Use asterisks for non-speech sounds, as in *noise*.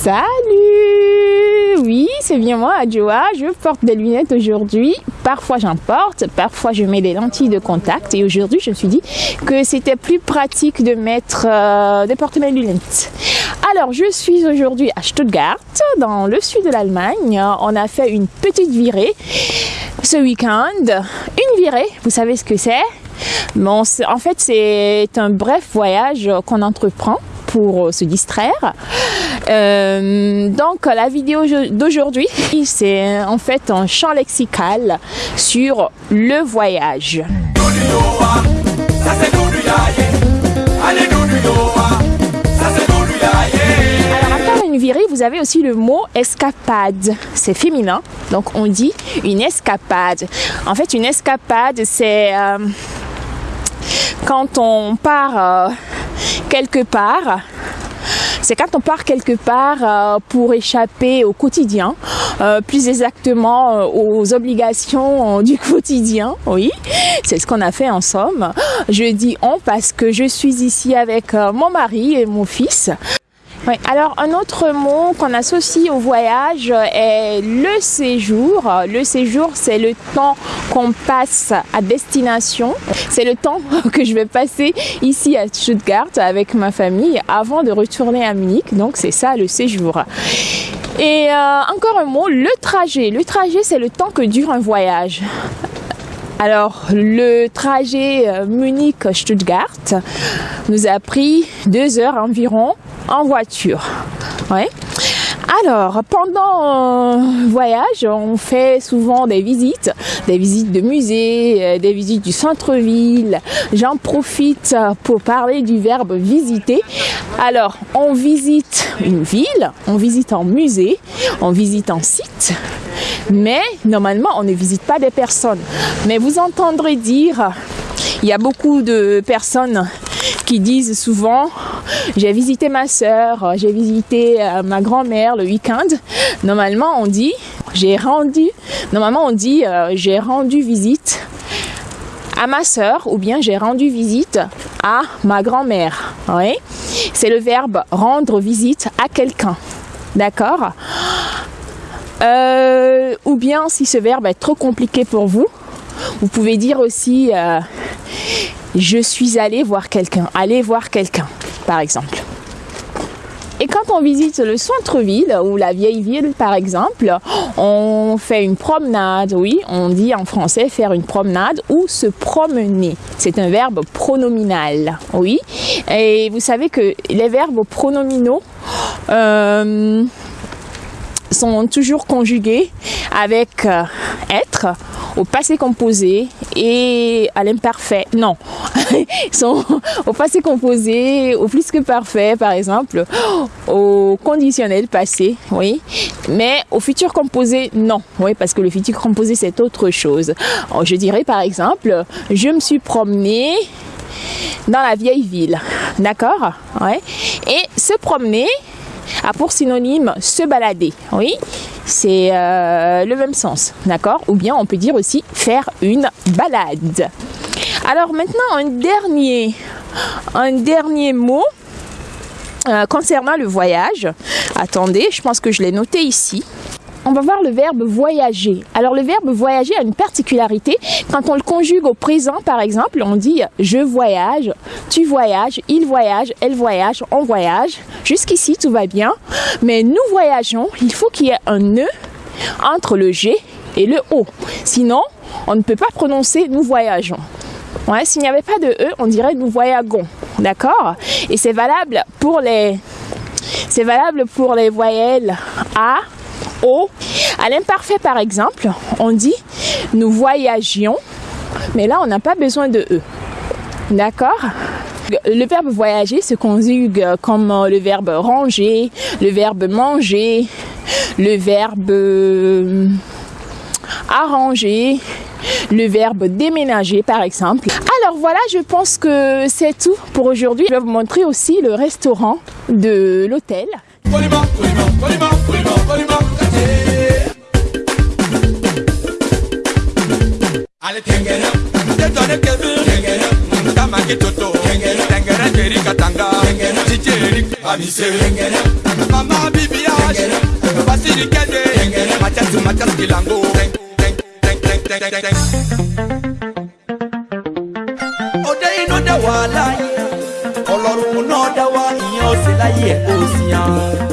Salut Oui, c'est bien moi, Adjoa. Je porte des lunettes aujourd'hui. Parfois j'en porte, parfois je mets des lentilles de contact. Et aujourd'hui, je me suis dit que c'était plus pratique de mettre, euh, de porter mes lunettes. Alors, je suis aujourd'hui à Stuttgart, dans le sud de l'Allemagne. On a fait une petite virée ce week-end. Une virée, vous savez ce que c'est? Bon, en fait, c'est un bref voyage qu'on entreprend pour se distraire. Euh, donc la vidéo d'aujourd'hui, *laughs* c'est en fait un champ lexical sur le voyage. Alors après une virée, vous avez aussi le mot escapade. C'est féminin, donc on dit une escapade. En fait, une escapade, c'est euh, quand on part euh, quelque part, c'est quand on part quelque part euh, pour échapper au quotidien, euh, plus exactement aux obligations du *laughs* quotidien, oui, c'est ce qu'on a fait en somme. Je dis on parce que je suis ici avec mon mari et mon fils. Alors un autre mot qu'on associe au voyage est le séjour. Le séjour, c'est le temps qu'on passe à destination. C'est le temps *laughs* que je vais passer ici à Stuttgart avec ma famille avant de retourner à Munich. Donc c'est ça le séjour. Et euh, encore un mot, le trajet. Le trajet, c'est le temps que dure un voyage. Alors, le trajet euh, Munich-Stuttgart nous a pris deux heures environ en voiture. Ouais. Alors, pendant un voyage, on fait souvent des visites, des visites de musées, euh, des visites du centre-ville. J'en profite pour parler du verbe visiter. Alors, on visite une ville, on visite un musée, on visite un site, mais normalement, on ne visite pas des personnes. Mais vous entendrez dire, il y a beaucoup de personnes qui disent souvent j'ai visité ma soeur, j'ai visité euh, ma grand-mère le week-end. Normalement, on dit j'ai rendu normalement on dit euh, j'ai rendu visite à ma soeur ou bien j'ai rendu visite à ma grand-mère. Oui. C'est le verbe rendre visite à quelqu'un. D'accord? Euh, Ou bien si ce verbe est trop compliqué pour vous, vous pouvez dire aussi je suis allé voir quelqu'un, aller voir quelqu'un, par exemple. Et quand on visite le centre-ville ou la vieille ville, par exemple, on fait une promenade. Oui, on dit en français faire une promenade ou se promener. C'est un verbe pronominal. Oui. Et vous savez que les verbes pronominaux euh, sont toujours conjugués avec euh, être au passé composé et à l'imparfait. Non, *laughs* sont au passé composé, au plus que parfait, par exemple, au conditionnel passé, oui. Mais au futur composé, non, oui, parce que le futur composé, c'est autre chose. Je dirais, par exemple, je me suis promené dans la vieille ville, d'accord. Et se promener a pour synonyme se balader, oui c'est euh, le même sens, d'accord Ou bien on peut dire aussi faire une balade. Alors maintenant, un dernier, mot euh, concernant le voyage. Attendez, je pense que je l'ai noté ici. On va voir le verbe voyager. Alors le verbe voyager a une particularité. Quand on le conjugue au présent, par exemple, on dit je voyage, tu voyages, il voyage, elle voyage, on voyage. Jusqu'ici, tout va bien. Mais nous voyageons, il faut qu'il y ait un E entre le G et le O. Sinon, on ne peut pas prononcer nous voyageons. Ouais, S'il n'y avait pas de E, on dirait nous voyagons. D'accord? Et c'est valable pour les c'est valable pour les voyelles A, O. À l'imparfait, par exemple, on dit nous voyagions, mais là, on n'a pas besoin de E. D'accord? Le verbe voyager se conjugue comme le verbe ranger, le verbe manger, le verbe euh, arranger, le verbe déménager par exemple. Alors voilà, je pense que c'est tout pour aujourd'hui. Je vais vous montrer aussi le restaurant de l'hôtel. ọdẹ iná dá wà láàyè ọlọ́run náà dá wà ìyẹn ọ̀sẹ̀ láyé ẹ̀ ó sì hàn.